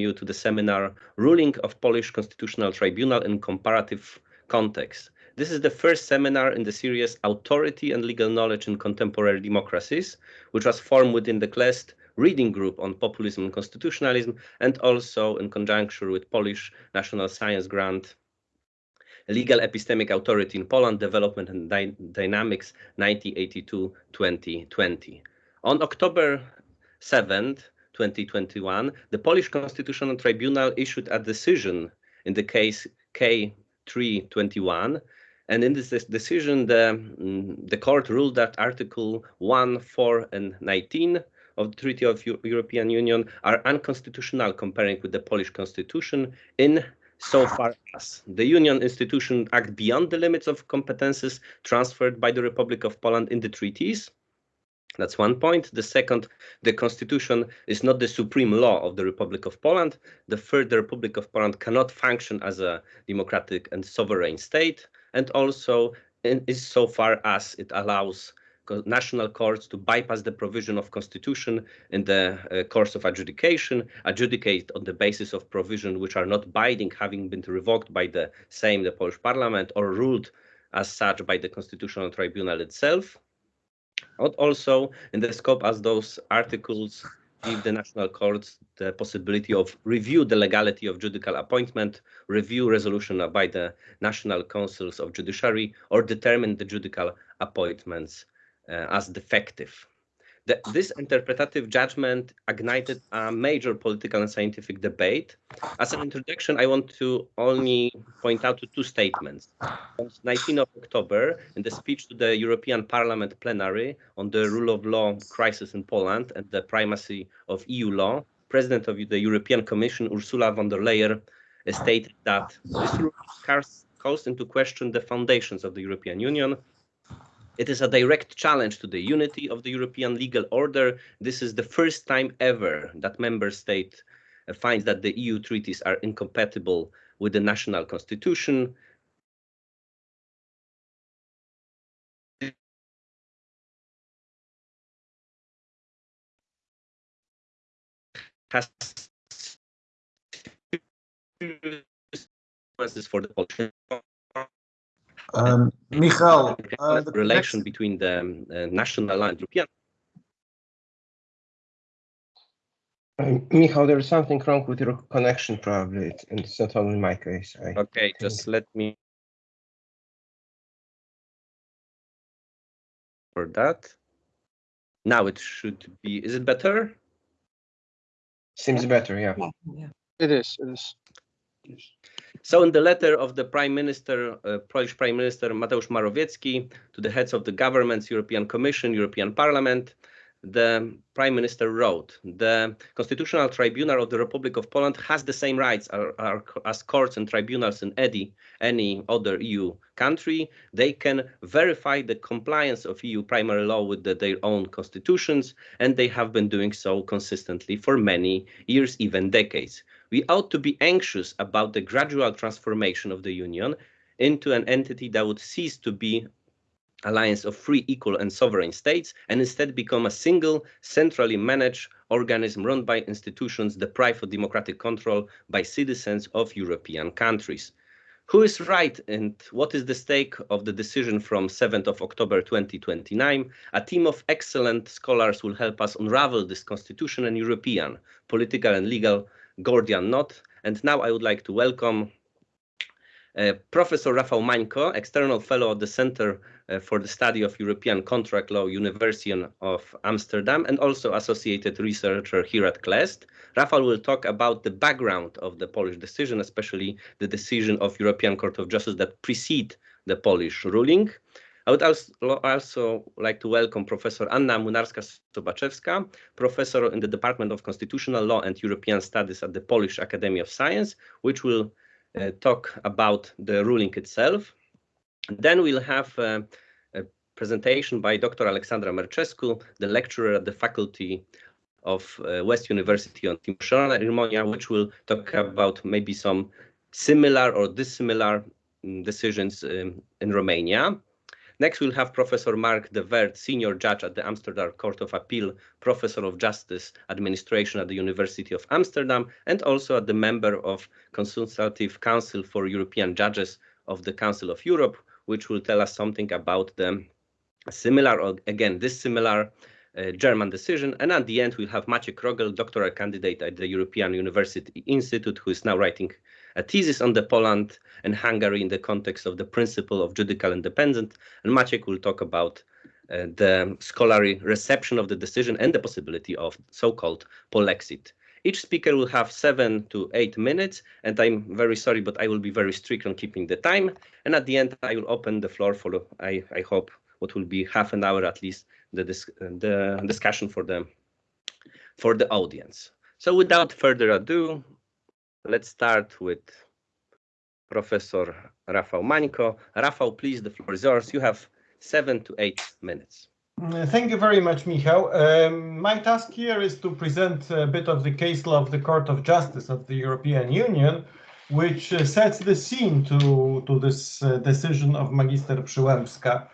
you to the seminar Ruling of Polish Constitutional Tribunal in Comparative Context. This is the first seminar in the series Authority and Legal Knowledge in Contemporary Democracies, which was formed within the CLEST reading group on populism and constitutionalism, and also in conjunction with Polish National Science Grant Legal Epistemic Authority in Poland, Development and Dy Dynamics 1982-2020. On October 7th, 2021, the Polish Constitutional Tribunal issued a decision in the case K321 and in this decision, the, mm, the court ruled that Article 1, 4, and 19 of the Treaty of European Union are unconstitutional comparing with the Polish constitution in so far as the union institution act beyond the limits of competences transferred by the Republic of Poland in the treaties. That's one point. The second, the constitution is not the supreme law of the Republic of Poland. The third, the Republic of Poland cannot function as a democratic and sovereign state and also is so far as it allows national courts to bypass the provision of constitution in the uh, course of adjudication, adjudicate on the basis of provision which are not binding, having been revoked by the same, the Polish parliament, or ruled as such by the constitutional tribunal itself. Also in the scope as those articles give the national courts the possibility of review the legality of judicial appointment, review resolution by the national councils of judiciary, or determine the judicial appointments uh, as defective. The, this interpretative judgment ignited a major political and scientific debate. As an introduction, I want to only point out to two statements. On 19 of October, in the speech to the European Parliament plenary on the rule of law crisis in Poland and the primacy of EU law, President of the European Commission, Ursula von der Leyen, stated that this rule calls into question the foundations of the European Union it is a direct challenge to the unity of the European legal order. This is the first time ever that member state uh, finds that the EU treaties are incompatible with the national constitution. Has for the um, Michal, uh, the relation next... between the um, uh, national and European. Um, Michal, there is something wrong with your connection, probably, and it's not only my case. I okay, think. just let me. For that. Now it should be. Is it better? Seems better, yeah. Yeah, it is. It is. So in the letter of the Prime Minister, uh, Polish Prime Minister Mateusz Morawiecki to the heads of the governments, European Commission, European Parliament, the Prime Minister wrote, the Constitutional Tribunal of the Republic of Poland has the same rights as courts and tribunals in any, any other EU country. They can verify the compliance of EU primary law with the, their own constitutions, and they have been doing so consistently for many years, even decades we ought to be anxious about the gradual transformation of the Union into an entity that would cease to be alliance of free, equal, and sovereign states, and instead become a single, centrally managed organism run by institutions deprived of democratic control by citizens of European countries. Who is right and what is the stake of the decision from 7th of October 2029? A team of excellent scholars will help us unravel this constitution and European, political and legal Gordian knot. And now I would like to welcome uh, Professor Rafał Mańko, external fellow at the Center uh, for the Study of European Contract Law, University of Amsterdam, and also associated researcher here at CLEST. Rafał will talk about the background of the Polish decision, especially the decision of European Court of Justice that precede the Polish ruling. I would also, also like to welcome Professor Anna Młynarska-Sokorowska, professor in the Department of Constitutional Law and European Studies at the Polish Academy of Science, which will uh, talk about the ruling itself. Then we'll have uh, a presentation by Dr. Alexandra Mercescu, the lecturer at the Faculty of uh, West University on Timișoara, Romania, which will talk about maybe some similar or dissimilar mm, decisions um, in Romania. Next, we'll have Professor Marc de Werd, senior judge at the Amsterdam Court of Appeal, professor of justice administration at the University of Amsterdam, and also at the member of Consultative Council for European Judges of the Council of Europe, which will tell us something about the similar, or again, dissimilar uh, German decision. And at the end, we'll have Maciek Rogel, doctoral candidate at the European University Institute, who is now writing a thesis on the Poland and Hungary in the context of the principle of judicial independence. And Maciek will talk about uh, the scholarly reception of the decision and the possibility of so-called polexit. Each speaker will have seven to eight minutes, and I'm very sorry, but I will be very strict on keeping the time. And at the end, I will open the floor for, I, I hope, what will be half an hour at least, the, dis the discussion for the, for the audience. So without further ado, let's start with Professor Rafał Mańko. Rafał, please, the floor is yours. You have seven to eight minutes. Uh, Thank you very much, Michał. Um, my task here is to present a bit of the case law of the Court of Justice of the European Union, which uh, sets the scene to, to this uh, decision of Magister Przyłębska.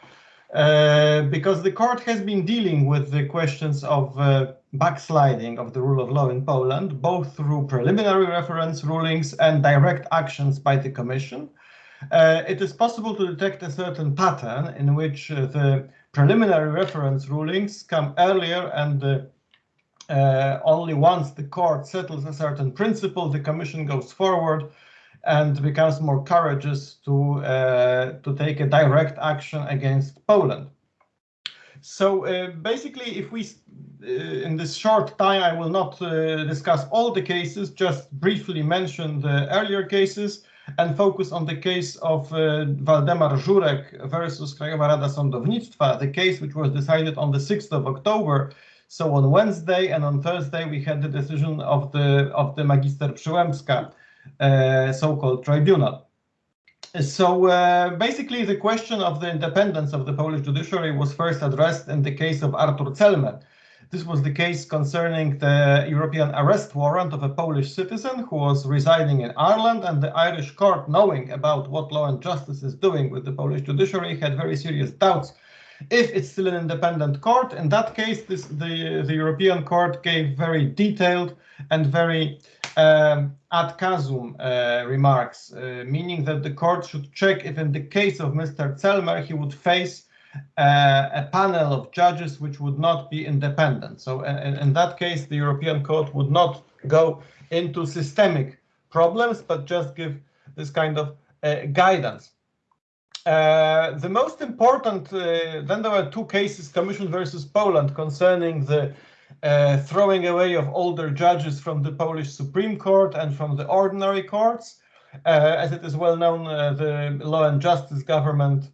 Uh, because the court has been dealing with the questions of uh, backsliding of the rule of law in Poland, both through preliminary reference rulings and direct actions by the Commission. Uh, it is possible to detect a certain pattern in which uh, the preliminary reference rulings come earlier and uh, only once the court settles a certain principle, the Commission goes forward and becomes more courageous to, uh, to take a direct action against Poland. So uh, basically, if we, uh, in this short time, I will not discuss all the cases, just briefly mention the earlier cases and focus on the case of uh, Waldemar Żurek versus Krajowa Rada Sądownictwa, the case which was decided on the 6th of October. So on Wednesday and on Thursday, we had the decision of the, of the Magister Przyłębska, so-called tribunal. So uh, basically, the question of the independence of the Polish judiciary was first addressed in the case of Artur Celmer. This was the case concerning the European arrest warrant of a Polish citizen who was residing in Ireland, and the Irish court, knowing about what Law and Justice is doing with the Polish judiciary, had very serious doubts if it's still an independent court. In that case, this, the, the European court gave very detailed and very um, ad casum uh, remarks, uh, meaning that the court should check if in the case of Mr. Celmer, he would face uh, a panel of judges which would not be independent. So in, in that case, the European Court would not go into systemic problems, but just give this kind of uh, guidance. Uh, the most important, uh, then there were two cases, Commission versus Poland, concerning the uh, throwing away of older judges from the Polish Supreme Court and from the ordinary courts. Uh, as it is well known, uh, the Law and Justice government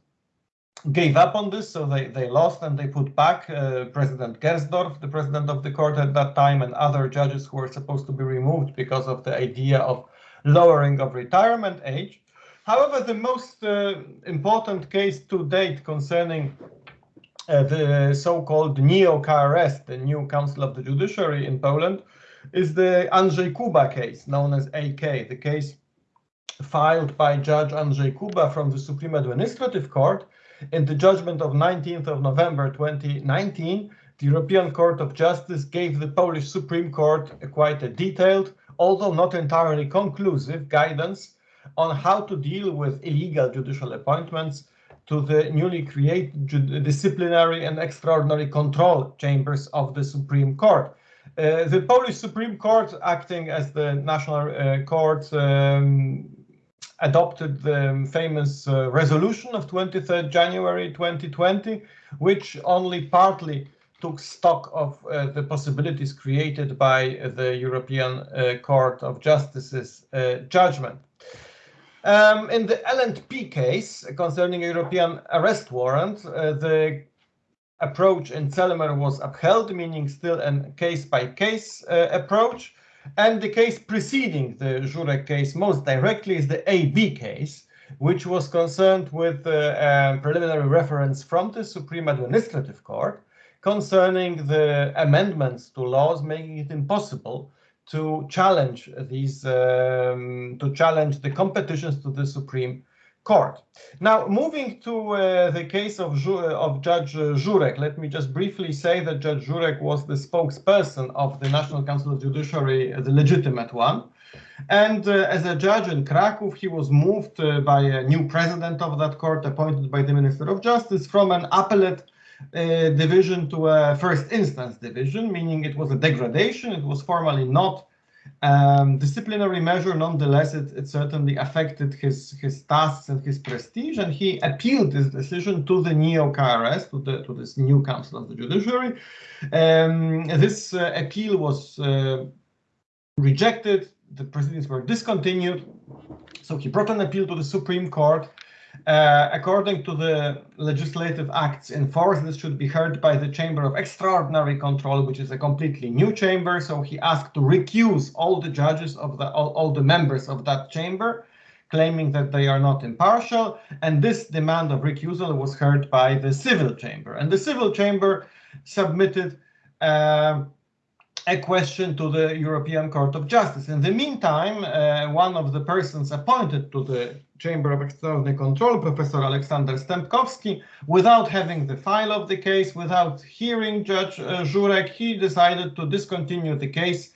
gave up on this, so they, they lost and they put back President Gersdorf, the president of the court at that time, and other judges who were supposed to be removed because of the idea of lowering of retirement age. However, the most uh, important case to date concerning uh, Uh, the so-called neo-KRS, the new Council of the Judiciary in Poland, is the Andrzej Kuba case, known as AK, the case filed by Judge Andrzej Kuba from the Supreme Administrative Court. In the judgment of 19th of November 2019, the European Court of Justice gave the Polish Supreme Court a quite a detailed, although not entirely conclusive, guidance on how to deal with illegal judicial appointments to the newly created disciplinary and extraordinary control chambers of the Supreme Court. Uh, the Polish Supreme Court, acting as the national uh, court, um, adopted the famous uh, resolution of 23rd January 2020, which only partly took stock of uh, the possibilities created by the European uh, Court of Justice's uh, judgment. Um, in the LNP case concerning European arrest warrant, uh, the approach in Celmer was upheld, meaning still a case-by-case uh, approach. And the case preceding the Żurek case most directly is the AB case, which was concerned with uh, preliminary reference from the Supreme Administrative Court concerning the amendments to laws making it impossible to challenge these, um, to challenge the competitions to the Supreme court. Now, moving to uh, the case of, Ju of Judge uh, Żurek, let me just briefly say that Judge Żurek was the spokesperson of the National Council of Judiciary, the legitimate one. And uh, as a judge in Krakow, he was moved uh, by a new president of that court, appointed by the Minister of Justice, from an appellate uh, division to a first instance division, meaning it was a degradation. It was formally not um, disciplinary measure. Nonetheless, it, it, certainly affected his his tasks and his prestige, and he appealed this decision to the neo KRS, to the to this new Council of the Judiciary. Um, this uh, appeal was uh, rejected the proceedings were discontinued. So he brought an appeal to the Supreme Court. Uh, according to the legislative acts in force, this should be heard by the Chamber of Extraordinary Control, which is a completely new chamber. So he asked to recuse all the judges of the all, all the members of that chamber, claiming that they are not impartial. And this demand of recusal was heard by the civil chamber. And the civil chamber submitted uh, a question to the European Court of Justice. In the meantime, uh, one of the persons appointed to the Chamber of Extraordinary Control, Professor Aleksander Stępkowski, without having the file of the case, without hearing Judge uh, Żurek, he decided to discontinue the case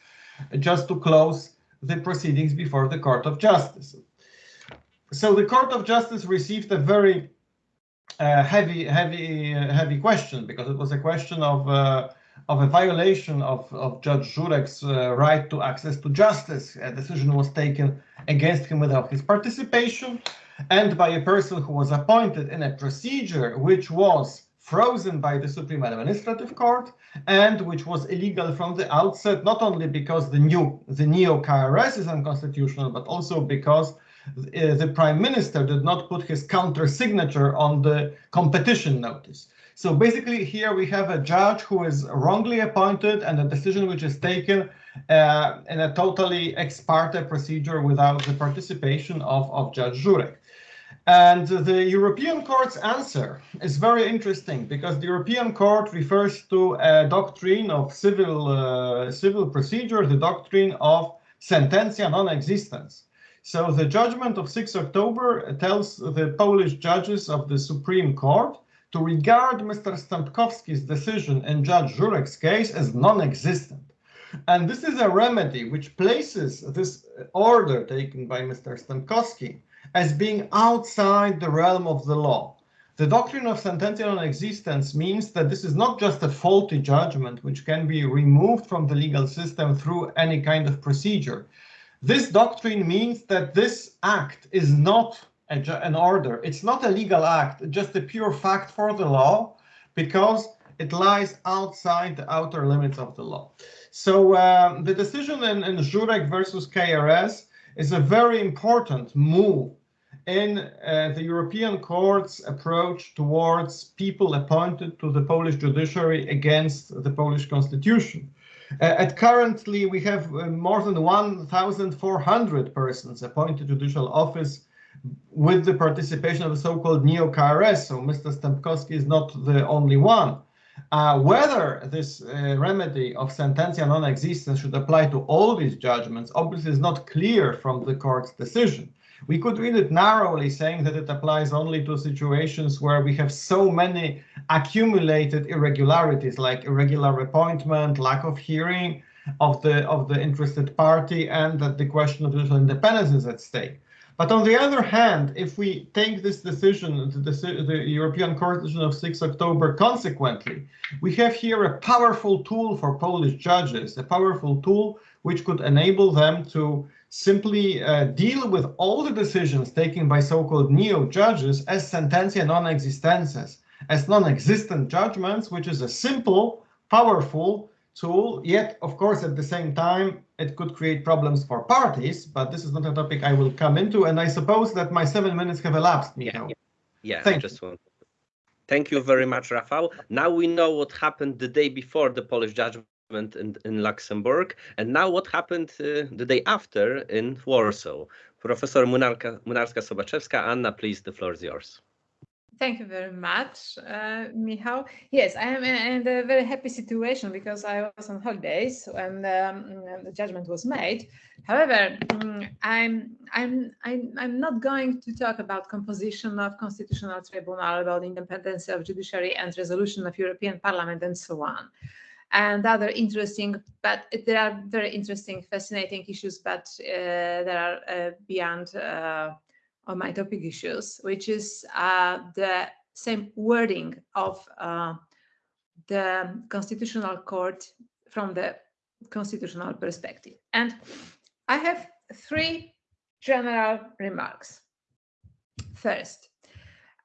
just to close the proceedings before the Court of Justice. So the Court of Justice received a very uh, heavy, heavy, uh, heavy question because it was a question of uh, of a violation of, of Judge Żurek's uh, right to access to justice. A decision was taken against him without his participation and by a person who was appointed in a procedure which was frozen by the Supreme Administrative Court and which was illegal from the outset, not only because the new the neo KRS is unconstitutional, but also because uh, the prime minister did not put his counter signature on the competition notice. So basically here we have a judge who is wrongly appointed and a decision which is taken uh, in a totally ex parte procedure without the participation of, of Judge Żurek. And the European Court's answer is very interesting because the European Court refers to a doctrine of civil uh, civil procedure, the doctrine of sententia non existens. So the judgment of 6 October tells the Polish judges of the Supreme Court to regard Mr. Stępkowski's decision in Judge Żurek's case as non-existent. And this is a remedy which places this order taken by Mr. Stępkowski as being outside the realm of the law. The doctrine of sententia non existens means that this is not just a faulty judgment which can be removed from the legal system through any kind of procedure. This doctrine means that this act is not an order. It's not a legal act, just a pure fact for the law because it lies outside the outer limits of the law. So um, the decision in, in Żurek versus KRS is a very important move in uh, the European Court's approach towards people appointed to the Polish judiciary against the Polish constitution. Uh, at currently, we have uh, more than 1,400 persons appointed to judicial office with the participation of the so-called neo-KRS, so Mr. Stępkowski is not the only one. Uh, whether this uh, remedy of sententia non existens should apply to all these judgments obviously is not clear from the court's decision. We could read it narrowly, saying that it applies only to situations where we have so many accumulated irregularities, like irregular appointment, lack of hearing of the of the interested party, and that the question of judicial independence is at stake. But on the other hand, if we take this decision, the, the, European Court decision of 6 October, consequently, we have here a powerful tool for Polish judges, a powerful tool which could enable them to simply uh, deal with all the decisions taken by so-called neo-judges as sententia non-existences, as non-existent judgments, which is a simple, powerful tool, yet, of course, at the same time, it could create problems for parties, but this is not a topic I will come into. And I suppose that my seven minutes have elapsed, Michał. Yeah, yeah. Thank just you. Thank you very much, Rafał. Now we know what happened the day before the Polish judgment in, in Luxembourg, and now what happened uh, the day after in Warsaw. Professor Munarka, Młynarska-Sokorowska, Anna, please, the floor is yours. Thank you very much, uh, Michał. Yes, I am in a very happy situation because I was on holidays when um, the judgment was made. However, mm, I'm I'm I'm I'm not going to talk about composition of constitutional tribunal, about independence of judiciary and resolution of European Parliament, and so on, and other interesting. But there are very interesting, fascinating issues, but uh, there are uh, beyond. On my topic issues, which is uh, the same wording of uh, the Constitutional Court from the constitutional perspective. And I have three general remarks. First,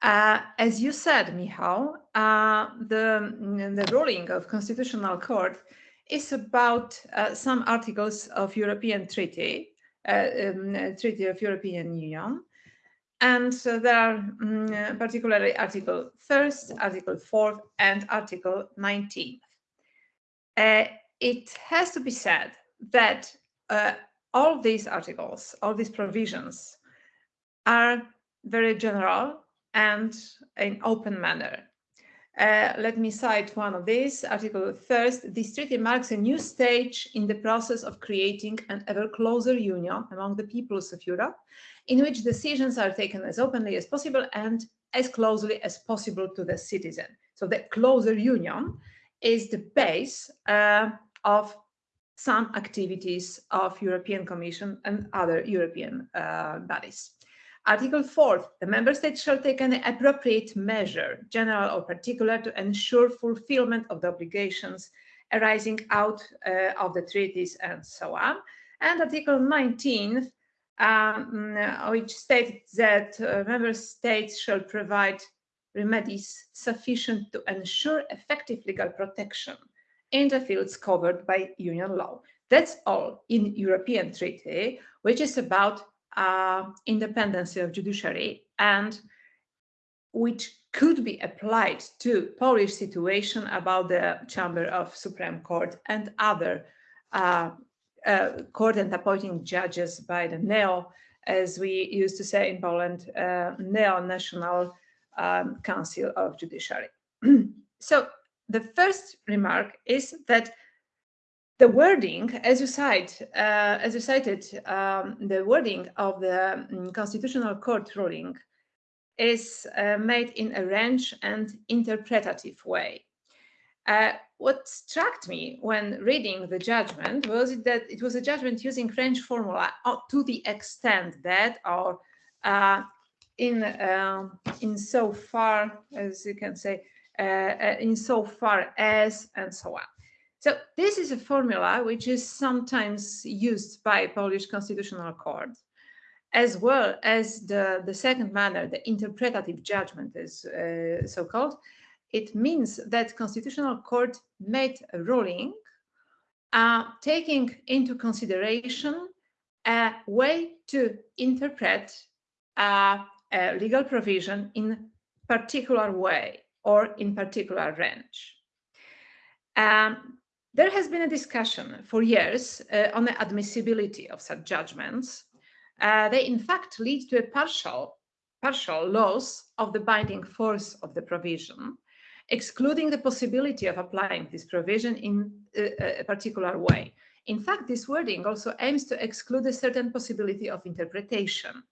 uh, as you said, Michał, uh, the, the ruling of Constitutional Court is about uh, some articles of European Treaty, uh, um, Treaty of European Union, and so there are um, particularly Article 1st, Article 4th, and Article 19th. Uh, it has to be said that uh, all these articles, all these provisions are very general and in open manner. Uh, let me cite one of these, Article 1st. This treaty marks a new stage in the process of creating an ever closer union among the peoples of Europe in which decisions are taken as openly as possible and as closely as possible to the citizen. So the closer union is the base uh, of some activities of European Commission and other European uh, bodies. Article 4, the member states shall take an appropriate measure, general or particular, to ensure fulfillment of the obligations arising out uh, of the treaties and so on. And Article 19, um, which states that uh, member states shall provide remedies sufficient to ensure effective legal protection in the fields covered by union law. That's all in European treaty, which is about uh, independence of judiciary and which could be applied to Polish situation about the Chamber of Supreme Court and other uh, uh, court and appointing judges by the NEO, as we used to say in Poland, uh, Neo-National um, Council of Judiciary. so the first remark is that the wording, as you cite, uh, as you cited, um, the wording of the um, Constitutional Court ruling is uh, made in a range and interpretative way. Uh, what struck me when reading the judgment was that it was a judgment using French formula uh, to the extent that, or uh, in uh, in so far as you can say, uh, in so far as, and so on. So this is a formula which is sometimes used by Polish Constitutional Court, as well as the, the second manner, the interpretative judgment is so called, it means that Constitutional Court made a ruling uh, taking into consideration a way to interpret uh, a legal provision in particular way or in particular range. Um, there has been a discussion for years uh, on the admissibility of such judgments. Uh, they in fact lead to a partial, partial loss of the binding force of the provision excluding the possibility of applying this provision in a, a particular way. In fact, this wording also aims to exclude a certain possibility of interpretation.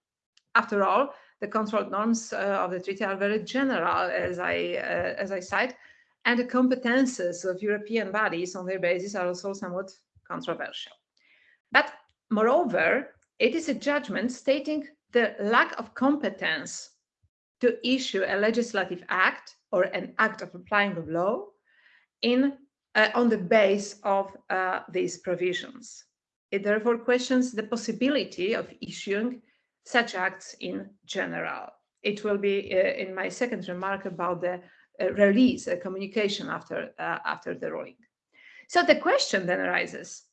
After all, the control norms uh, of the treaty are very general, as I, uh, as I cite, and the competences of European bodies on their basis are also somewhat controversial. But moreover, it is a judgment stating the lack of competence to issue a legislative act or an act of applying of law in uh, on the base of uh, these provisions. It therefore questions the possibility of issuing such acts in general. It will be uh, in my second remark about the release, a communication after, uh, after the ruling. So the question then arises,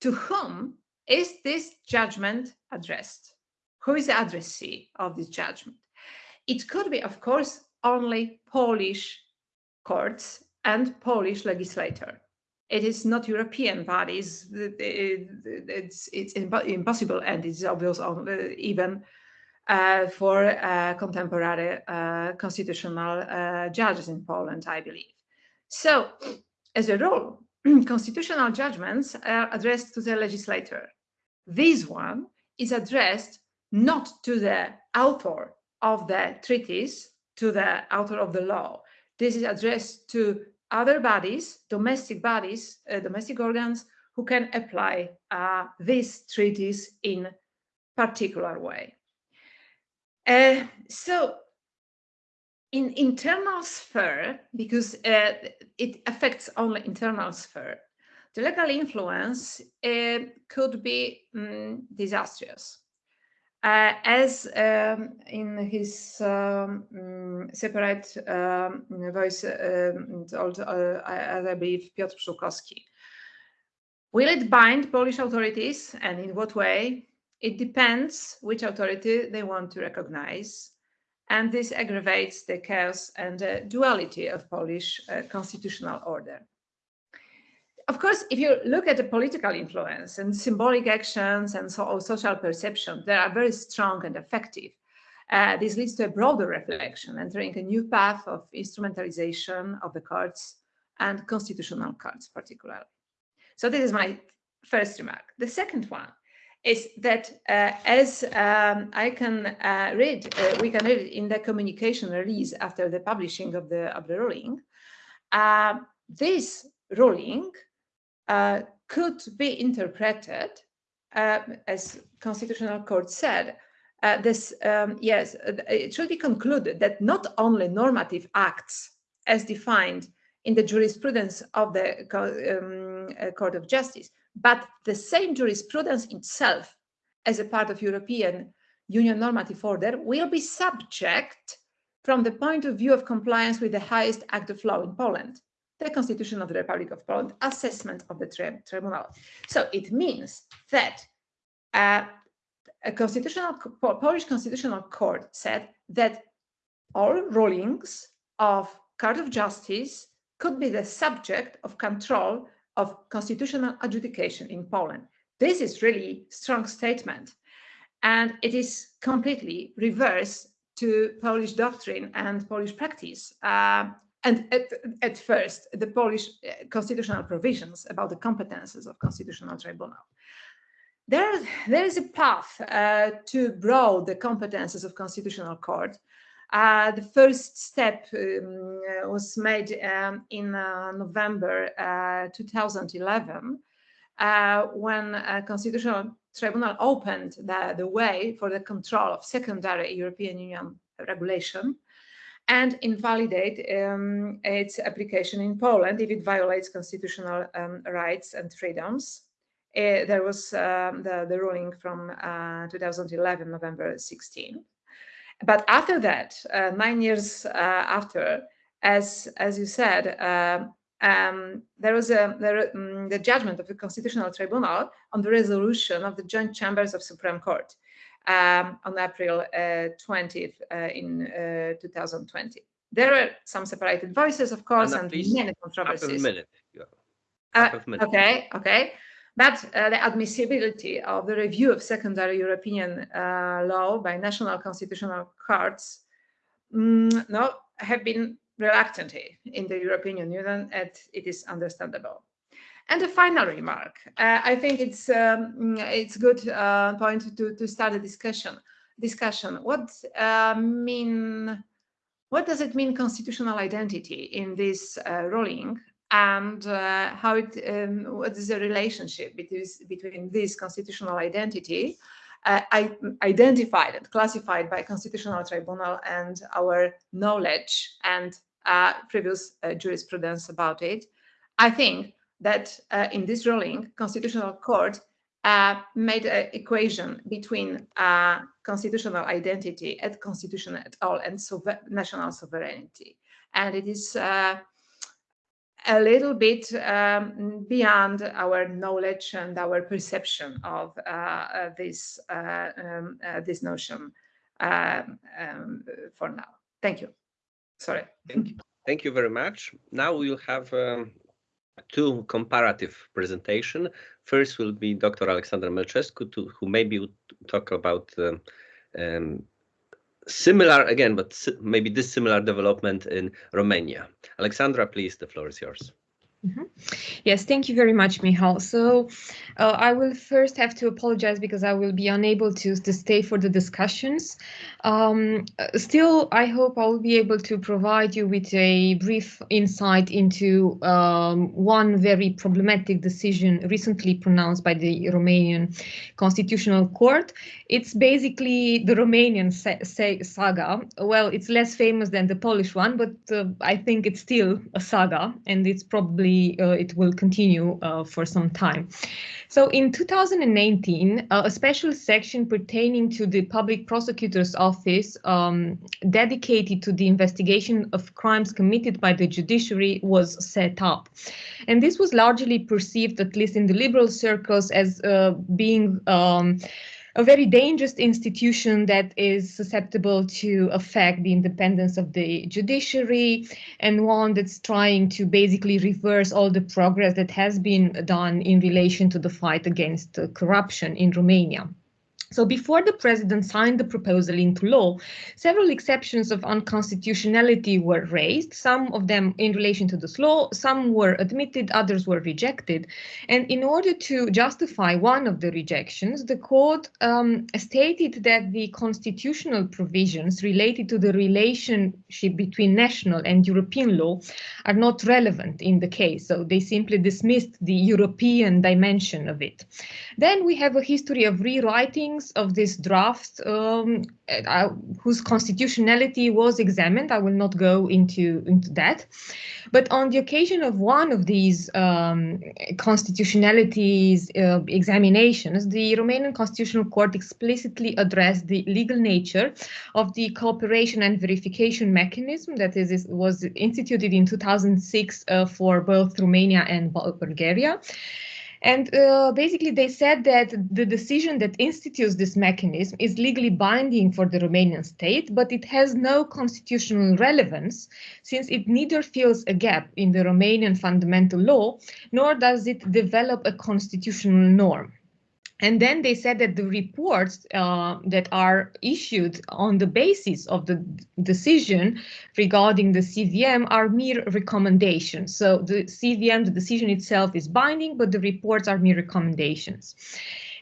to whom is this judgment addressed? Who is the addressee of this judgment? It could be, of course, only Polish courts and Polish legislator. It is not European bodies. It's, it's impossible and it's obvious even uh, for uh, contemporary uh, constitutional uh, judges in Poland, I believe. So, as a rule, constitutional judgments are addressed to the legislator. This one is addressed not to the author of the treaties, to the author of the law. This is addressed to other bodies, domestic bodies, uh, domestic organs who can apply uh, these treaties in particular way. Uh, so in internal sphere, because uh, it affects only internal sphere, the legal influence uh, could be um, disastrous. Uh, as um, in his um, um, separate um, voice um, told, uh, as I believe, Piotr Pszczółkowski. Will it bind Polish authorities and in what way? It depends which authority they want to recognize. And this aggravates the chaos and duality of Polish uh, constitutional order. Of course, if you look at the political influence and symbolic actions and so social perception, they are very strong and effective. Uh, this leads to a broader reflection, entering a new path of instrumentalization of the courts and constitutional courts particularly. So this is my first remark. The second one is that uh, as um, I can uh, read, uh, we can read in the communication release after the publishing of the, of the ruling, uh, this ruling uh, could be interpreted, uh, as Constitutional Court said, this, um, yes, it should be concluded that not only normative acts as defined in the jurisprudence of the um, Court of Justice, but the same jurisprudence itself as a part of European Union normative order will be subject from the point of view of compliance with the highest act of law in Poland, the Constitution of the Republic of Poland, assessment of the tri tribunal. So it means that uh, a constitutional Polish Constitutional Court said that all rulings of Court of Justice could be the subject of control of constitutional adjudication in Poland. This is really strong statement. And it is completely reverse to Polish doctrine and Polish practice. Uh, and at, at, first, the Polish uh, constitutional provisions about the competences of constitutional tribunal. There, there is a path uh, to broaden the competences of constitutional court uh, the first step um, was made um, in uh, November uh, 2011 uh, when a constitutional tribunal opened the, the way for the control of secondary European Union regulation and invalidate um, its application in Poland if it violates constitutional um, rights and freedoms. Uh, there was um, the, the ruling from uh, 2011, November 16. But after that, uh, nine years uh, after, as as you said, uh, um, there was a there, um, the judgment of the Constitutional Tribunal on the resolution of the joint chambers of Supreme Court um, on April 20th uh, uh, in uh, 2020. There are some separated voices, of course, and, and many controversies. Half a minute. Half a minute. Okay, okay. But uh, the admissibility of the review of secondary European uh, law by national constitutional courts mm, no, have been reluctant in the European Union, and it is understandable. And a final remark, uh, I think it's um, it's good uh, point to, to start a discussion. Discussion. What uh, mean? What does it mean constitutional identity in this uh, ruling? And uh, how it, um, what is the relationship between, between this constitutional identity uh, identified and classified by constitutional tribunal and our knowledge and uh, previous uh, jurisprudence about it. I think that uh, in this ruling, constitutional court uh, made an equation between constitutional identity and constitution at all and national sovereignty. And it is a little bit um, beyond our knowledge and our perception of uh, uh, this uh, um, uh, this notion um, um, for now. Thank you. Sorry. Thank you. Thank you very much. Now we'll have um, two comparative presentation. First will be Dr. Alexander Mercescu, who maybe will talk about um, similar again, but maybe dissimilar development in Romania. Alexandra, please, the floor is yours. Yes, thank you very much, Michal. So uh, I will first have to apologize because I will be unable to, to stay for the discussions. Um, still, I hope I will be able to provide you with a brief insight into um, one very problematic decision recently pronounced by the Romanian Constitutional Court. It's basically the Romanian sa sa saga. Well, it's less famous than the Polish one, but uh, I think it's still a saga, and it's probably uh, it will continue uh, for some time. So in 2019, uh, a special section pertaining to the Public Prosecutor's Office um, dedicated to the investigation of crimes committed by the judiciary was set up. And this was largely perceived, at least in the liberal circles, as uh, being um, a very dangerous institution that is susceptible to affect the independence of the judiciary and one that's trying to basically reverse all the progress that has been done in relation to the fight against corruption in Romania. So before the president signed the proposal into law, several exceptions of unconstitutionality were raised, some of them in relation to this law, some were admitted, others were rejected. And in order to justify one of the rejections, the court um, stated that the constitutional provisions related to the relationship between national and European law are not relevant in the case. So they simply dismissed the European dimension of it. Then we have a history of rewritings of this draft um, uh, whose constitutionality was examined. I will not go into, into that. But on the occasion of one of these um, constitutionalities uh, examinations, the Romanian Constitutional Court explicitly addressed the legal nature of the cooperation and verification mechanism that is, was instituted in 2006 uh, for both Romania and Bulgaria. And uh, basically, they said that the decision that institutes this mechanism is legally binding for the Romanian state, but it has no constitutional relevance since it neither fills a gap in the Romanian fundamental law, nor does it develop a constitutional norm. And then they said that the reports uh, that are issued on the basis of the decision regarding the CVM are mere recommendations. So the CVM, the decision itself is binding, but the reports are mere recommendations.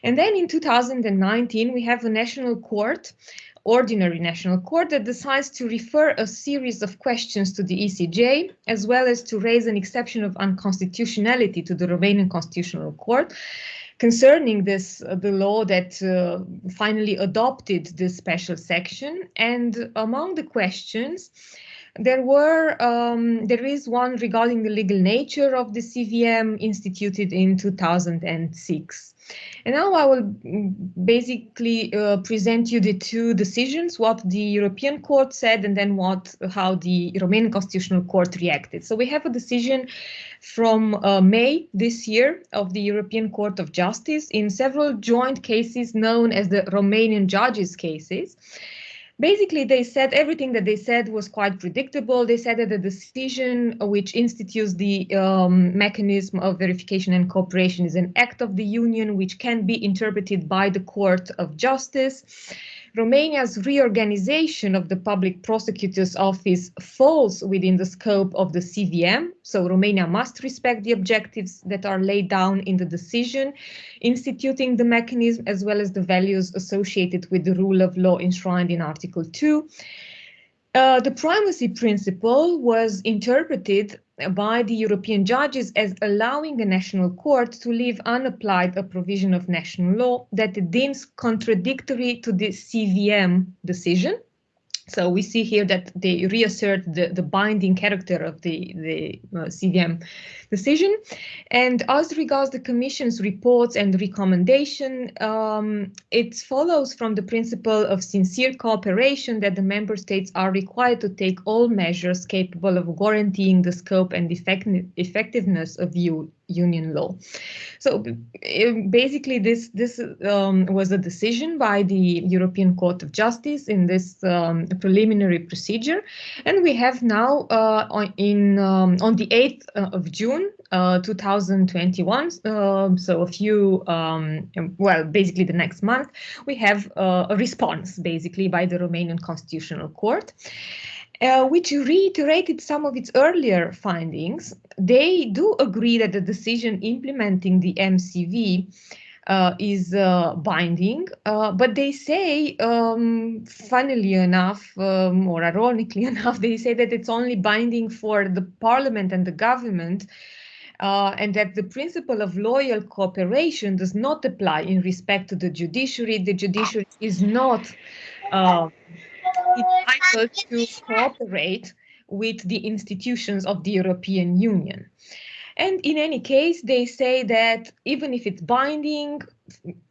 And then in 2019, we have a national court ordinary national court that decides to refer a series of questions to the ECJ, as well as to raise an exception of unconstitutionality to the Romanian Constitutional Court concerning this uh, the law that uh, finally adopted this special section. And among the questions there were um, there is one regarding the legal nature of the CVM instituted in 2006 and now I will basically uh, present you the two decisions, what the European Court said and then what how the Romanian Constitutional Court reacted. So we have a decision from uh, May this year of the European Court of Justice in several joint cases known as the Romanian judges cases basically they said everything that they said was quite predictable. They said that the decision which institutes the um, mechanism of verification and cooperation is an act of the union which can be interpreted by the Court of Justice. Romania's reorganization of the public prosecutor's office falls within the scope of the CVM, so Romania must respect the objectives that are laid down in the decision, instituting the mechanism as well as the values associated with the rule of law enshrined in Article 2. Uh, the primacy principle was interpreted by the European judges as allowing a national court to leave unapplied a provision of national law that it deems contradictory to the CVM decision. So we see here that they reassert the, the binding character of the, the uh, CVM decision. And as regards the Commission's reports and recommendation, um, it follows from the principle of sincere cooperation that the member states are required to take all measures capable of guaranteeing the scope and effect effectiveness of EU union law. So basically this this um, was a decision by the European Court of Justice in this um, preliminary procedure and we have now uh, on, in um, on the 8th of June uh, 2021, um, so a few, um, well, basically the next month, we have uh, a response basically by the Romanian Constitutional Court. Uh, which reiterated some of its earlier findings. They do agree that the decision implementing the MCV uh, is uh, binding, uh, but they say, um, funnily enough, um, or ironically enough, they say that it's only binding for the parliament and the government, uh, and that the principle of loyal cooperation does not apply in respect to the judiciary. The judiciary is not uh, entitled to cooperate with the institutions of the European Union. And in any case, they say that even if it's binding,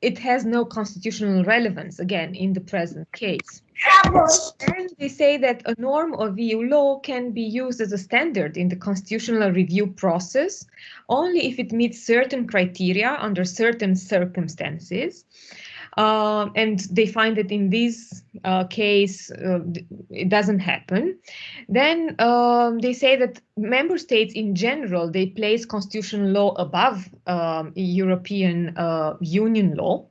it has no constitutional relevance, again, in the present case. And they say that a norm of EU law can be used as a standard in the constitutional review process only if it meets certain criteria under certain circumstances. Uh, and they find that in this uh, case, uh, it doesn't happen. Then um, they say that member states in general, they place constitutional law above um, European uh, Union law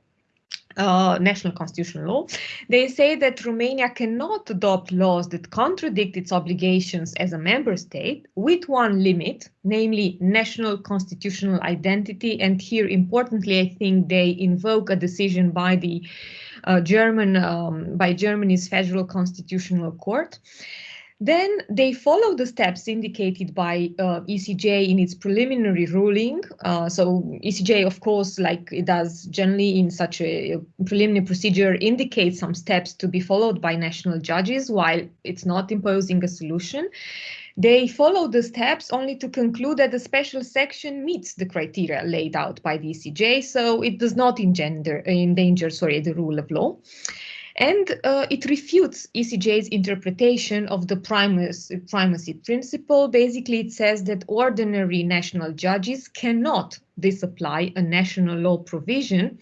uh, national constitutional law, they say that Romania cannot adopt laws that contradict its obligations as a member state with one limit, namely national constitutional identity. And here, importantly, I think they invoke a decision by the uh, German, um, by Germany's Federal Constitutional Court. Then they follow the steps indicated by uh, ECJ in its preliminary ruling. Uh, so ECJ, of course, like it does generally in such a preliminary procedure, indicates some steps to be followed by national judges while it's not imposing a solution. They follow the steps only to conclude that the special section meets the criteria laid out by the ECJ, so it does not engender, endanger sorry, the rule of law. And uh, it refutes ECJ's interpretation of the primacy, primacy principle. Basically, it says that ordinary national judges cannot disapply a national law provision,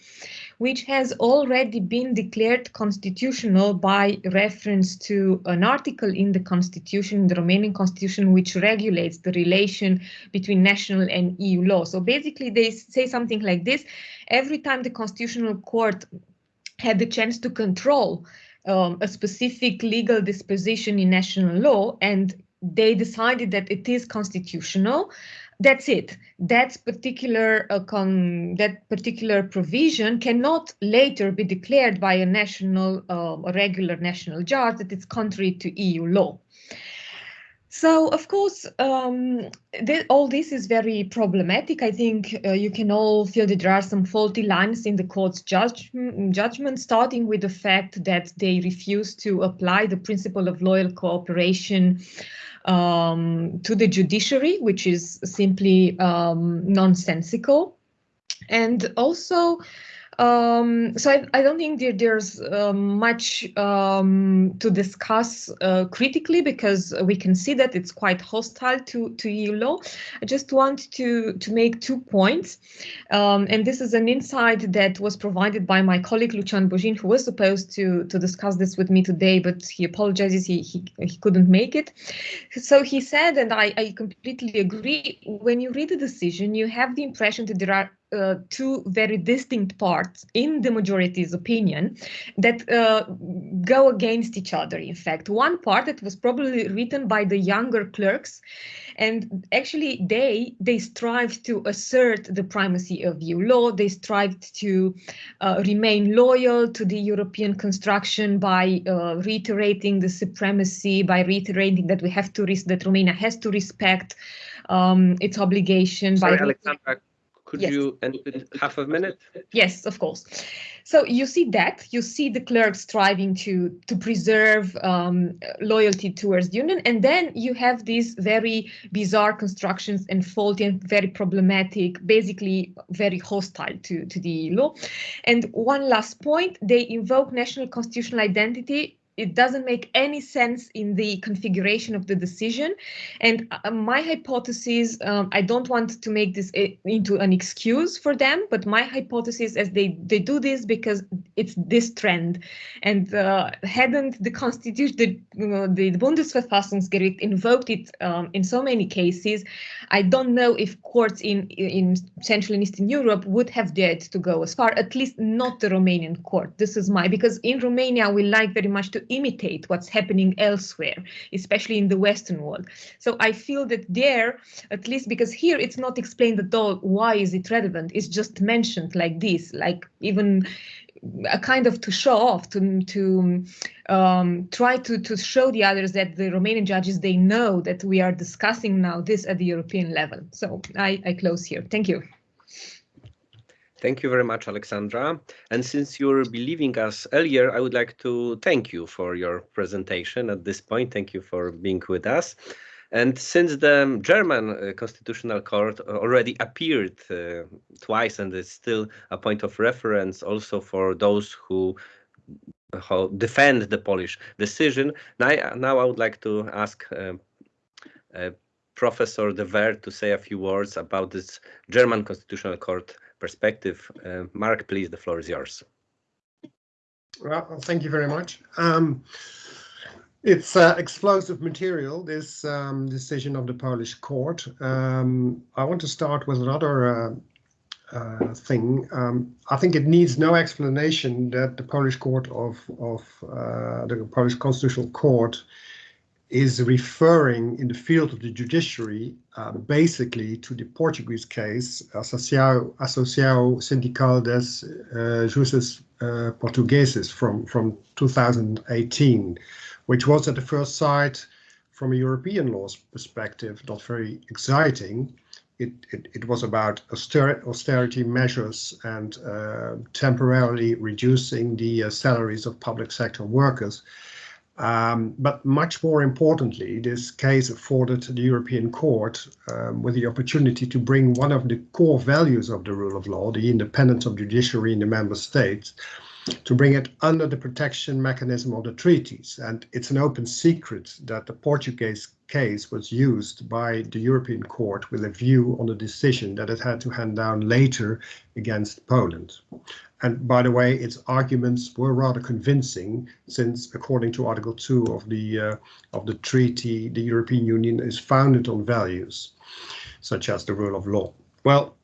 which has already been declared constitutional by reference to an article in the constitution, the Romanian constitution, which regulates the relation between national and EU law. So basically, they say something like this. Every time the constitutional court had the chance to control um, a specific legal disposition in national law and they decided that it is constitutional. That's it. That particular uh, that particular provision cannot later be declared by a national uh, a regular national judge that it's contrary to eu law so, of course, um, th all this is very problematic. I think uh, you can all feel that there are some faulty lines in the court's judge judgment, starting with the fact that they refuse to apply the principle of loyal cooperation um, to the judiciary, which is simply um, nonsensical. And also, um, so I, I, don't think there, there's uh, much um, to discuss uh, critically because we can see that it's quite hostile to, to EU law. I just want to, to make two points. Um, and this is an insight that was provided by my colleague Lucian Bojin, who was supposed to, to discuss this with me today, but he apologizes, he, he, he couldn't make it. So he said, and I, I completely agree, when you read the decision, you have the impression that there are uh, two very distinct parts in the majority's opinion that uh, go against each other. In fact, one part that was probably written by the younger clerks, and actually they they strive to assert the primacy of EU law. They strived to uh, remain loyal to the European construction by uh, reiterating the supremacy, by reiterating that we have to that Romania has to respect um, its obligation. Sorry, by Alexandra, could Yes. you end in half a minute? Yes, of course. So you see that you see the clerks striving to to preserve um, loyalty towards the union, and then you have these very bizarre constructions and faulty and very problematic, basically very hostile to to the law. And one last point: they invoke national constitutional identity it doesn't make any sense in the configuration of the decision. And uh, my hypothesis, um, I don't want to make this into an excuse for them, but my hypothesis is they, they do this because it's this trend. And uh, hadn't the constitution, the, uh, the Bundesverfassungsgericht invoked it um, in so many cases, I don't know if courts in, in Central and Eastern Europe would have dared to go as far, at least not the Romanian court. This is my, because in Romania, we like very much to imitate what's happening elsewhere, especially in the Western world. So I feel that there, at least because here it's not explained at all why is it relevant, it's just mentioned like this, like even a kind of to show off, to to um, try to to show the others that the Romanian judges they know that we are discussing now this at the European level. So I, I close here. Thank you. Thank you very much, Alexandra. And since you'll be leaving us earlier, I would like to thank you for your presentation at this point. Thank you for being with us. And since the German uh, Constitutional Court already appeared uh, twice and is still a point of reference also for those who, who defend the Polish decision, now, now I would like to ask uh, uh Professor de Werd to say a few words about this German Constitutional Court perspective. Uh, Marc, please, the floor is yours. Well, thank you very much. Um, it's uh, explosive material, this um, decision of the Polish court. Um, I want to start with another uh, uh, thing. Um, I think it needs no explanation that the Polish court of, of uh, the Polish Constitutional Court is referring in the field of the judiciary uh, basically to the Portuguese case Associação, Sindical das uh, uh, Portugueses from, from 2018, which was at the first sight, from a European law's perspective, not very exciting. It, it, it was about austerity measures and uh, temporarily reducing the uh, salaries of public sector workers. Um, but much more importantly, this case afforded the European Court um, with the opportunity to bring one of the core values of the rule of law, the independence of judiciary in the member states, to bring it under the protection mechanism of the treaties. And it's an open secret that the Portuguese case was used by the European Court with a view on the decision that it had to hand down later against Poland. And by the way, its arguments were rather convincing, since according to Article 2 of the uh, of the treaty, the European Union is founded on values such as the rule of law. Well,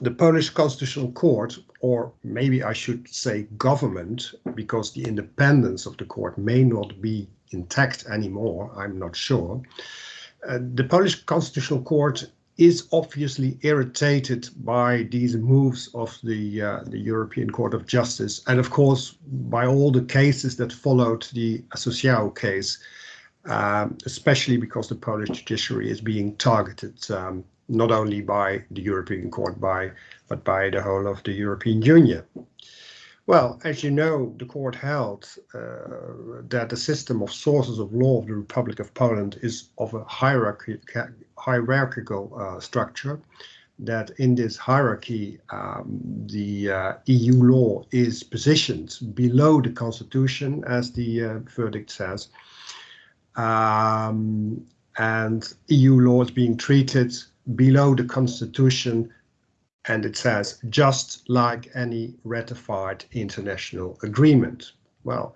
the Polish Constitutional Court, or maybe I should say government, because the independence of the court may not be intact anymore, I'm not sure. Uh, the Polish Constitutional Court is obviously irritated by these moves of the uh, the European Court of Justice, and of course by all the cases that followed the Associação case, um, especially because the Polish judiciary is being targeted um, not only by the European Court, by but by the whole of the European Union. Well, as you know, the court held uh, that the system of sources of law of the Republic of Poland is of a hierarchy, hierarchical uh, structure, that in this hierarchy, um, the uh, EU law is positioned below the Constitution, as the uh, verdict says, um, and EU law is being treated below the Constitution, and it says just like any ratified international agreement. Well,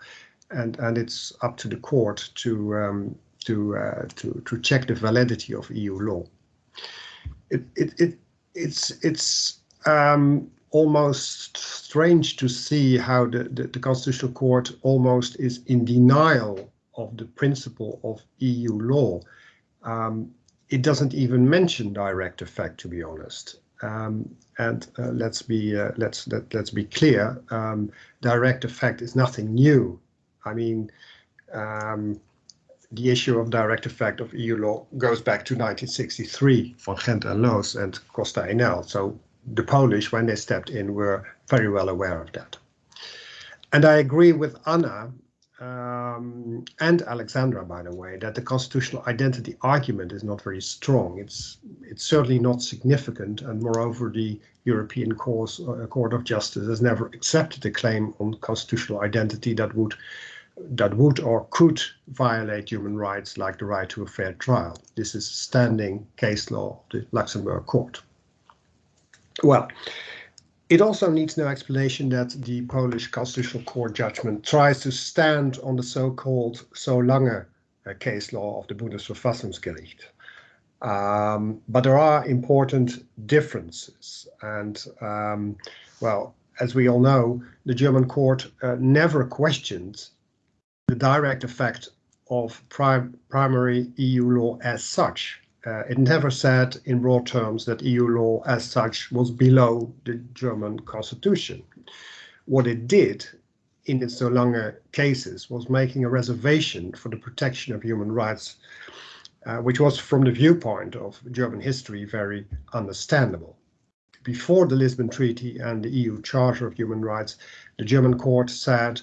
and and it's up to the court to um, to uh, to to check the validity of EU law. It it, it it's it's um, almost strange to see how the, the, the constitutional court almost is in denial of the principle of EU law. Um, it doesn't even mention direct effect, to be honest. Um, and uh, let's be uh, let's let, let's be clear. Um, direct effect is nothing new. I mean, um, the issue of direct effect of EU law goes back to 1963 Van Gend en Loos and Costa Enel. So the Polish, when they stepped in, were very well aware of that. And I agree with Anna um, and Alexandra, by the way, that the constitutional identity argument is not very strong. It's it's certainly not significant, and moreover, the European cause, uh, Court of Justice has never accepted a claim on constitutional identity that would that would or could violate human rights like the right to a fair trial. This is standing case law of the Luxembourg court. Well, it also needs no explanation that the Polish Constitutional Court judgment tries to stand on the so-called Solange uh, case law of the Bundesverfassungsgericht. Um, but there are important differences. And, um, well, as we all know, the German court uh, never questioned the direct effect of prim primary EU law as such. Uh, it never said in broad terms that EU law as such was below the German constitution. What it did in its Solange cases was making a reservation for the protection of human rights, uh, which was from the viewpoint of German history very understandable. Before the Lisbon Treaty and the EU Charter of Human Rights, the German court said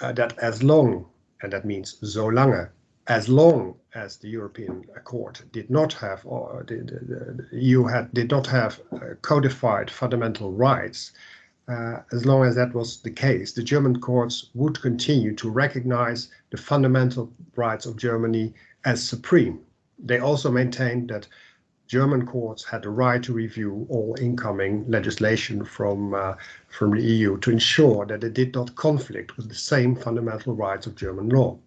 uh, that as long, and that means so lange, as long as the European Court did not have, or the, the, had, did not have uh, codified fundamental rights, uh, as long as that was the case, the German courts would continue to recognize the fundamental rights of Germany as supreme. They also maintained that German courts had the right to review all incoming legislation from, uh, from the EU to ensure that it did not conflict with the same fundamental rights of German law.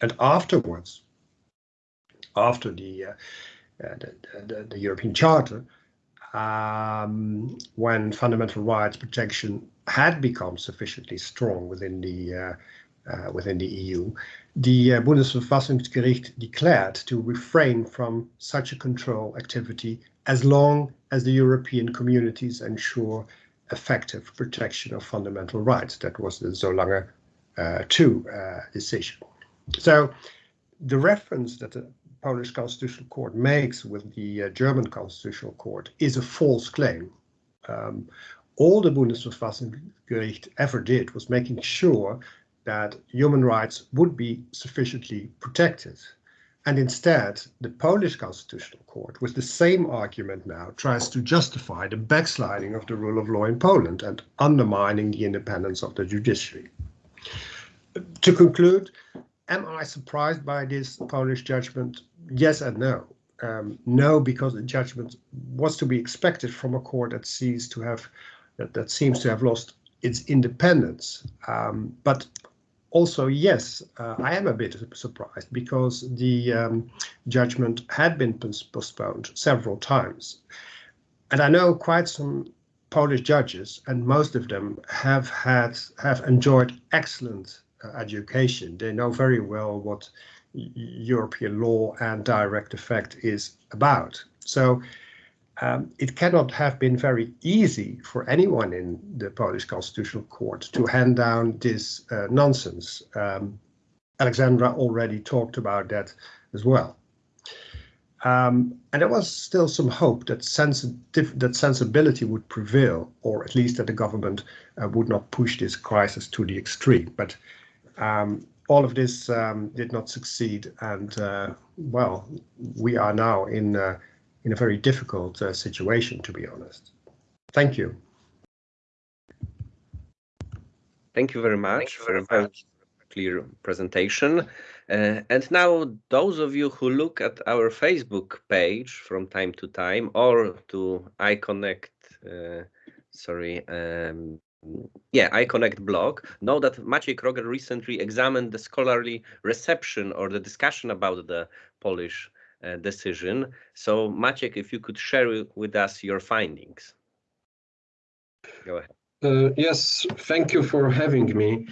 And afterwards, after the, uh, uh, the, the, the, European Charter, um, when fundamental rights protection had become sufficiently strong within the uh, uh, within the EU, the uh, Bundesverfassungsgericht declared to refrain from such a control activity as long as the European communities ensure effective protection of fundamental rights. That was the Solange uh, 2 uh, decision. So the reference that the Polish Constitutional Court makes with the uh, German Constitutional Court is a false claim. Um, all the Bundesverfassungsgericht ever did was making sure that human rights would be sufficiently protected. And instead, the Polish Constitutional Court, with the same argument now, tries to justify the backsliding of the rule of law in Poland and undermining the independence of the judiciary. To conclude, am I surprised by this Polish judgment? Yes and no. Um, no, because the judgment was to be expected from a court that sees to have that, that seems to have lost its independence. Um, but also, yes, uh, I am a bit surprised because the um, judgment had been postponed several times. And I know quite some Polish judges, and most of them have had have enjoyed excellent education. They know very well what European law and direct effect is about. So um, it cannot have been very easy for anyone in the Polish Constitutional Court to hand down this uh, nonsense. Um, Alexandra already talked about that as well. Um, and there was still some hope that, sensitive, that sensibility would prevail, or at least that the government uh, would not push this crisis to the extreme. But um, all of this um, did not succeed, and uh, well, we are now in uh, in a very difficult uh, situation, to be honest. Thank you. Thank you very much for a very clear presentation. Uh, and now, those of you who look at our Facebook page from time to time or to iConnect, uh, sorry, um, yeah, iConnect blog, know that Maciej Kroger recently examined the scholarly reception or the discussion about the Polish uh, decision. So Maciek, if you could share with us your findings. Go ahead. Uh, yes, thank you for having me.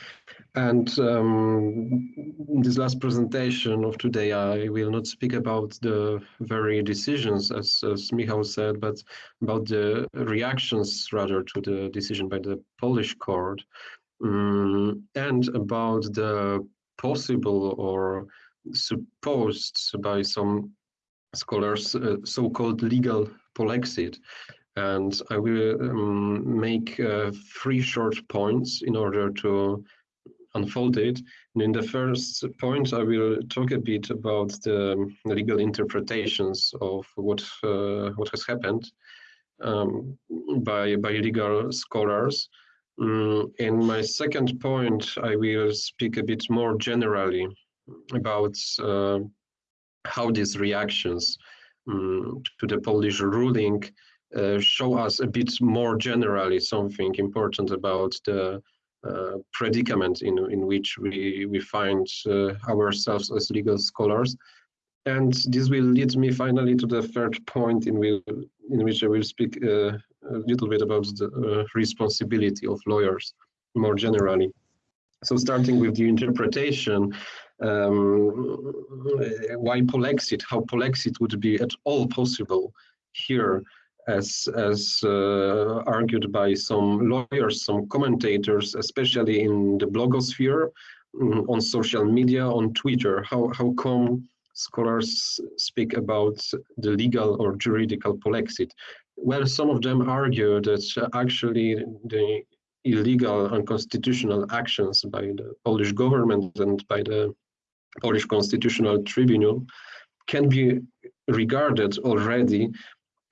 And um, in this last presentation of today, I will not speak about the very decisions, as, as Michał said, but about the reactions rather to the decision by the Polish court um, and about the possible or supposed by some scholars uh, so-called legal polexit. And I will um, make uh, three short points in order to unfold it. And in the first point, I will talk a bit about the legal interpretations of what uh, what has happened um, by by legal scholars. Mm, in my second point, I will speak a bit more generally about uh, how these reactions um, to the Polish ruling show us a bit more generally something important about the uh, predicament in, in which we, we find uh, ourselves as legal scholars. And this will lead me finally to the third point in, will, in which I will speak uh, a little bit about the uh, responsibility of lawyers more generally. So starting with the interpretation, um, why polexit, how polexit would be at all possible here as, as uh, argued by some lawyers, some commentators, especially in the blogosphere, um, on social media, on Twitter, how, how come scholars speak about the legal or juridical polexit? Well, some of them argue that actually the illegal and unconstitutional actions by the Polish government and by the Polish Constitutional Tribunal can be regarded already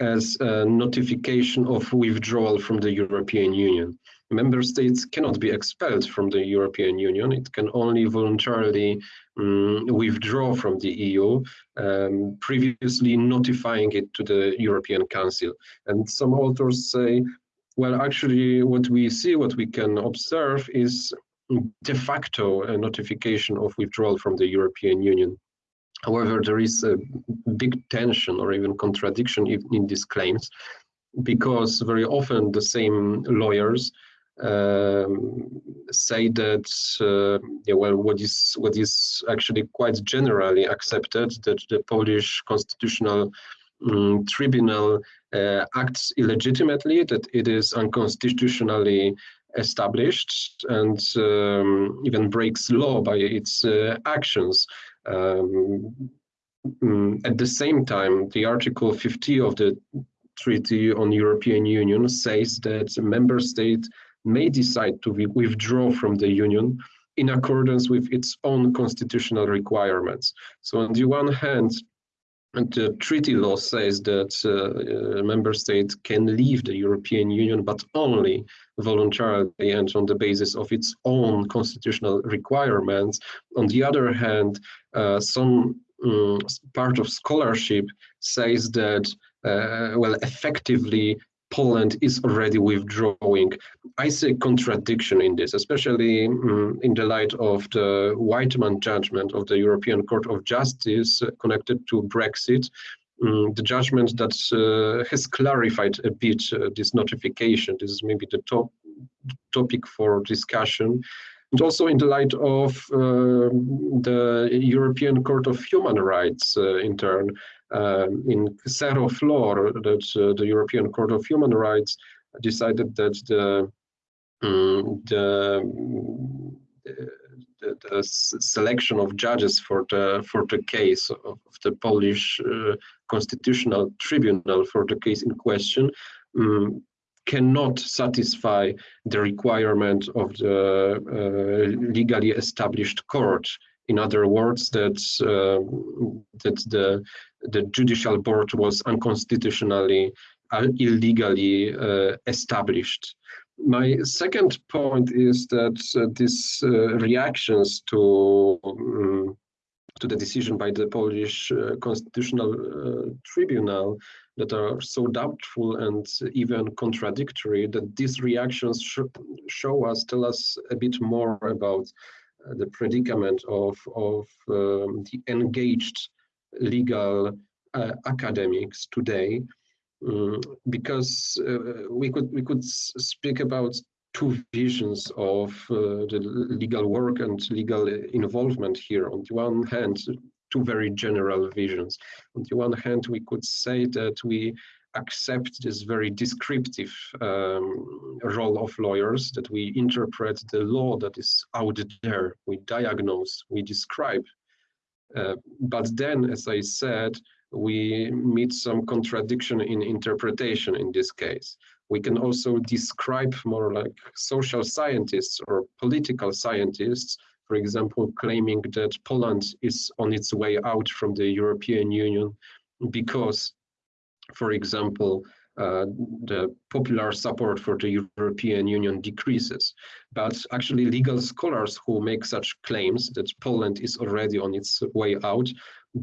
as a notification of withdrawal from the European Union. Member states cannot be expelled from the European Union. It can only voluntarily um, withdraw from the EU, um, previously notifying it to the European Council. And some authors say, well, actually, what we see, what we can observe is de facto a notification of withdrawal from the European Union. However, there is a big tension or even contradiction in, in these claims because very often the same lawyers um, say that uh, yeah, well, what is what is actually quite generally accepted that the Polish constitutional um, tribunal uh, acts illegitimately, that it is unconstitutionally established and um, even breaks law by its uh, actions. Um, mm, at the same time, the Article 50 of the Treaty on European Union says that a member state may decide to withdraw from the Union in accordance with its own constitutional requirements. So on the one hand, the treaty law says that uh, a member state can leave the European Union, but only voluntarily and on the basis of its own constitutional requirements. On the other hand, uh, some um, part of scholarship says that, uh, well, effectively Poland is already withdrawing. I see contradiction in this, especially um, in the light of the Wightman judgment of the European Court of Justice connected to Brexit. Um, the judgment that uh, has clarified a bit uh, this notification. This is maybe the top topic for discussion. And also in the light of uh, the European Court of Human Rights uh, in turn, um, in Xero Flor, that uh, the European Court of Human Rights decided that the um, the, the, the, selection of judges for the for the case of, the Polish uh, Constitutional Tribunal for the case in question um, cannot satisfy the requirement of the uh, legally established court. In other words, that uh, that the the judicial board was unconstitutionally, uh, illegally uh, established. My second point is that uh, these uh, reactions to um, to the decision by the Polish uh, Constitutional Tribunal that are so doubtful and even contradictory that these reactions sh show us, tell us a bit more about the predicament of, of um, the engaged legal uh, academics today, um, because uh, we could we could speak about two visions of uh, the legal work and legal involvement here. On the one hand, two very general visions. On the one hand, we could say that we accept this very descriptive um, role of lawyers, that we interpret the law that is out there, we diagnose, we describe Uh, but then, as I said, we meet some contradiction in interpretation in this case. We can also describe more like social scientists or political scientists, for example, claiming that Poland is on its way out from the European Union because, for example, uh, the popular support for the European Union decreases. But actually legal scholars who make such claims that Poland is already on its way out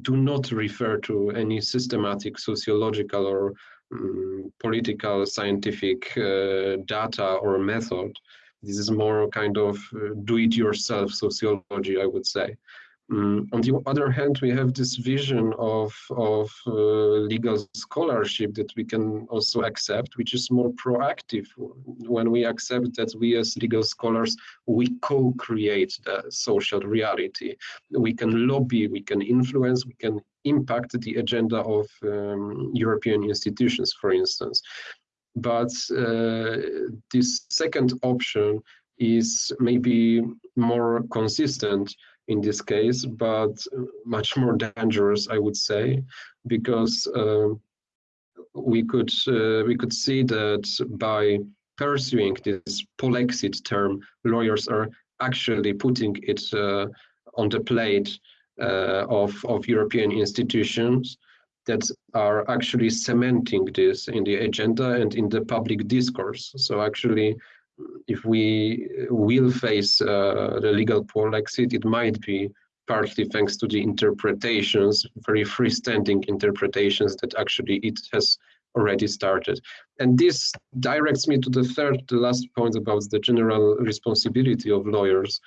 do not refer to any systematic sociological or um, political scientific uh, data or method. This is more kind of uh, do-it-yourself sociology, I would say. Um, on the other hand, we have this vision of, of uh, legal scholarship that we can also accept, which is more proactive when we accept that we as legal scholars, we co-create the social reality. We can lobby, we can influence, we can impact the agenda of um, European institutions, for instance. But uh, this second option is maybe more consistent in this case, but much more dangerous, I would say, because uh, we could uh, we could see that by pursuing this polexit term, lawyers are actually putting it uh, on the plate uh, of of European institutions that are actually cementing this in the agenda and in the public discourse. So actually if we will face uh, the legal polexit, it might be partly thanks to the interpretations, very freestanding interpretations that actually it has already started. And this directs me to the third, the last point about the general responsibility of lawyers.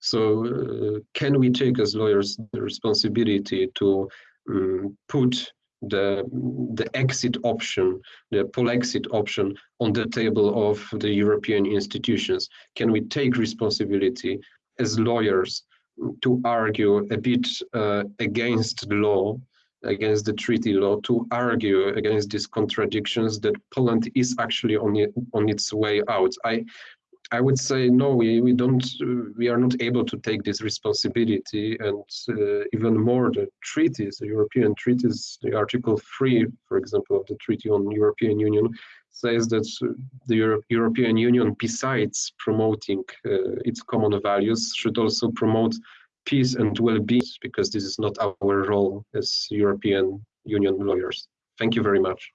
So uh, can we take as lawyers the responsibility to um, put the the exit option, the polexit option on the table of the European institutions? Can we take responsibility as lawyers to argue a bit uh, against the law, against the treaty law, to argue against these contradictions that Poland is actually on it, on its way out? I I would say no, we, we don't, we are not able to take this responsibility and uh, even more the treaties, the European treaties, the Article 3, for example, of the Treaty on European Union says that the Euro European Union, besides promoting uh, its common values, should also promote peace and well-being because this is not our role as European Union lawyers. Thank you very much.